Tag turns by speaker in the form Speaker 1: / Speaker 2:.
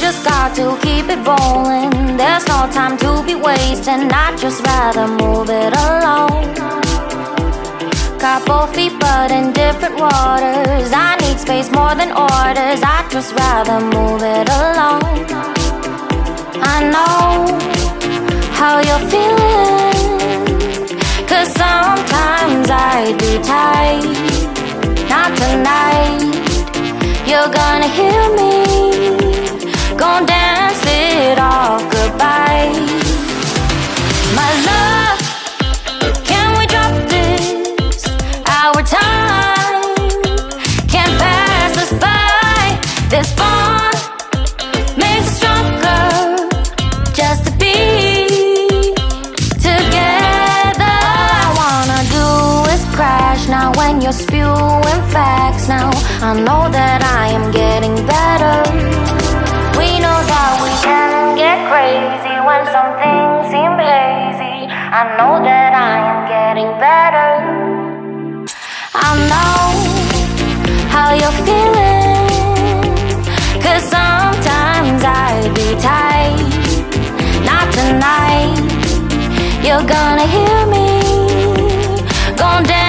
Speaker 1: got to keep it rolling. There's no time to be wasting. I'd just rather move it along. Got both feet, but in different waters. I need space more than orders. I'd just rather move it along. I know how you're feeling. Cause sometimes I'd be tight. Not tonight. You're gonna hear me. Gonna dance it off goodbye. My love, can we drop this? Our time can't pass us by. This bond makes us stronger just to be together. All I wanna do is crash now when you're spewing facts. Now I know that when some things seem hazy. I know that I am getting better. I know how you're feeling. Cause sometimes I'd be tight. Not tonight. You're gonna hear me. Off goodbye.